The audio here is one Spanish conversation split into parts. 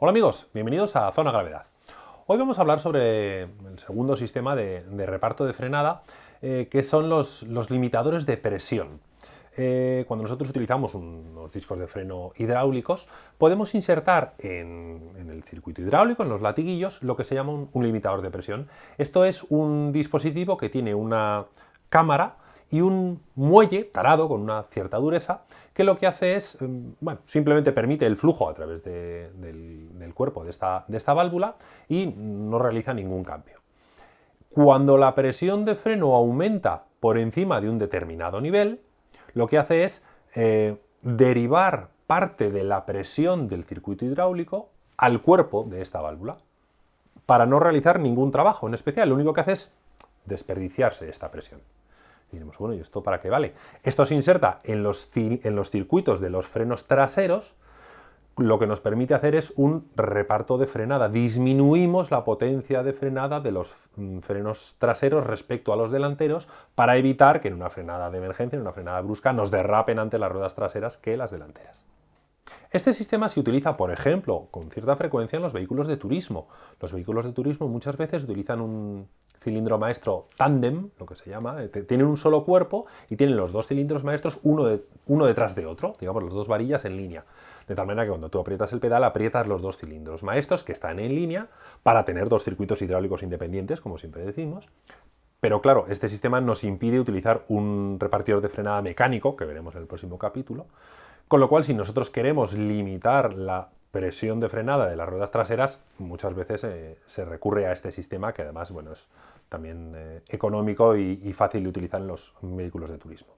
Hola amigos, bienvenidos a Zona Gravedad. Hoy vamos a hablar sobre el segundo sistema de, reparto de frenada, eh, que son los, limitadores de presión. Eh, cuando nosotros utilizamos unos discos de freno hidráulicos, podemos insertar en, el circuito hidráulico, en los latiguillos, lo que se llama un limitador de presión. Esto es un dispositivo que tiene una cámara y un muelle tarado con una cierta dureza que lo que hace es, em, bueno, simplemente permite el flujo a través del, cuerpo de esta, de esta válvula y no realiza ningún cambio. Cuando la presión de freno aumenta por encima de un determinado nivel, lo que hace es eh, derivar parte de la presión del circuito hidráulico al cuerpo de esta válvula para no realizar ningún trabajo en especial. Lo único que hace es desperdiciarse esta presión. Diremos, bueno, ¿y esto para qué vale? Esto se inserta en los, en los circuitos de los frenos traseros, lo que nos permite hacer es un reparto de frenada. Disminuimos la potencia de frenada de los mm, frenos traseros respecto a los delanteros para evitar que en una frenada de emergencia, en una frenada brusca, nos derrapen ante las ruedas traseras que las delanteras. Este sistema se utiliza, por ejemplo, con cierta frecuencia en los vehículos de turismo. Los vehículos de turismo muchas veces utilizan un cilindro maestro tándem, lo que se llama, eh, tienen un solo cuerpo y tienen los dos cilindros maestros uno, uno detrás de otro, digamos, las dos varillas en línea. De tal manera que cuando tú aprietas el pedal, aprietas los dos cilindros maestros que están en línea para tener dos circuitos hidráulicos independientes, como siempre decimos, pero claro, este sistema nos impide utilizar un repartidor de frenada mecánico, que veremos en el próximo capítulo, con lo cual, si nosotros queremos limitar la presión de frenada de las ruedas traseras, muchas veces eh, se recurre a este sistema que además bueno, es también eh, económico y, fácil de utilizar en los vehículos de turismo.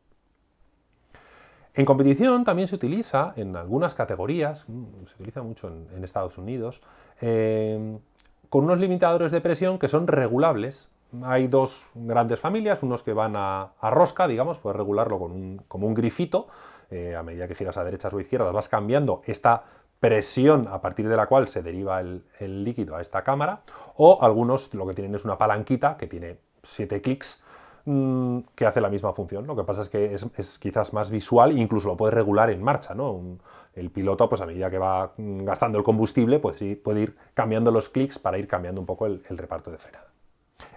En competición también se utiliza en algunas categorías, mm, se utiliza mucho en, Estados Unidos, eh, con unos limitadores de presión que son regulables. Hay dos grandes familias, unos que van a, rosca, digamos, puedes regularlo con como un grifito, eh, a medida que giras a derechas o izquierdas, vas cambiando esta presión a partir de la cual se deriva el, líquido a esta cámara, o algunos lo que tienen es una palanquita que tiene siete clics mm, que hace la misma función. Lo que pasa es que es, quizás más visual e incluso lo puedes regular en marcha. ¿no? el piloto, pues a medida que va mm, gastando el combustible, pues sí, puede ir cambiando los clics para ir cambiando un poco el reparto de frenada.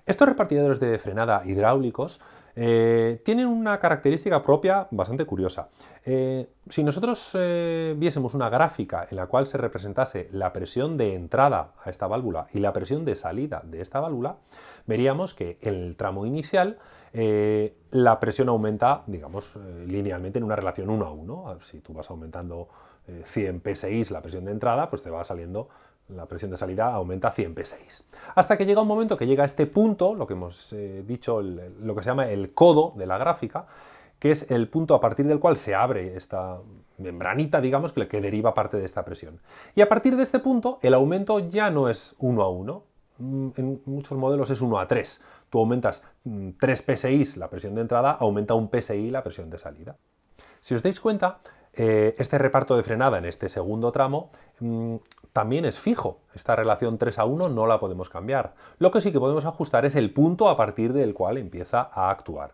Estos repartidores de frenada hidráulicos eh, tienen una característica propia bastante curiosa. Eh, si nosotros eh, viésemos una gráfica en la cual se representase la presión de entrada a esta válvula y la presión de salida de esta válvula, veríamos que en el tramo inicial la presión aumenta, digamos, linealmente en una relación 1 a 1. Si tú vas aumentando 100 psi la presión de entrada, pues te va saliendo la presión de salida aumenta 100 P6. Hasta que llega un momento que llega a este punto, lo que hemos eh, dicho, lo que se llama el codo de la gráfica, que es el punto a partir del cual se abre esta membranita, digamos, que, deriva parte de esta presión. Y a partir de este punto, el aumento ya no es 1 a 1, mm, en muchos modelos es 1 a 3. Tú aumentas 3 mm, PSI la presión de entrada, aumenta un PSI la presión de salida. Si os dais cuenta, eh, este reparto de frenada en este segundo tramo mm, también es fijo. Esta relación 3 a 1 no la podemos cambiar. Lo que sí que podemos ajustar es el punto a partir del cual empieza a actuar.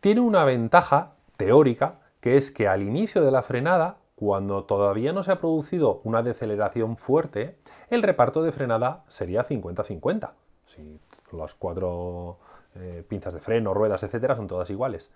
Tiene una ventaja teórica que es que al inicio de la frenada, cuando todavía no se ha producido una deceleración fuerte, el reparto de frenada sería 50-50. Si las cuatro eh, pinzas de freno, ruedas, etcétera, son todas iguales.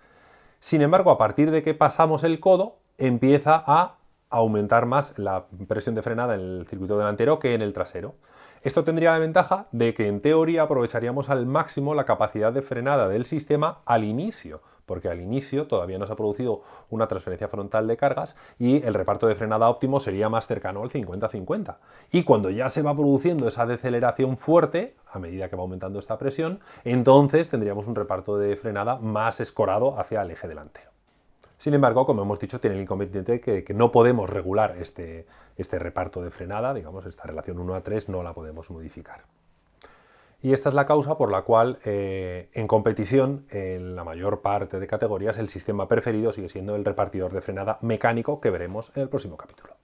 Sin embargo, a partir de que pasamos el codo, empieza a aumentar más la presión de frenada en el circuito delantero que en el trasero. Esto tendría la ventaja de que en teoría aprovecharíamos al máximo la capacidad de frenada del sistema al inicio, porque al inicio todavía no se ha producido una transferencia frontal de cargas y el reparto de frenada óptimo sería más cercano al 50-50. Y cuando ya se va produciendo esa deceleración fuerte, a medida que va aumentando esta presión, entonces tendríamos un reparto de frenada más escorado hacia el eje delantero. Sin embargo, como hemos dicho, tiene el inconveniente que, que no podemos regular este, este reparto de frenada, digamos, esta relación 1 a 3 no la podemos modificar. Y esta es la causa por la cual eh, en competición, en la mayor parte de categorías, el sistema preferido sigue siendo el repartidor de frenada mecánico que veremos en el próximo capítulo.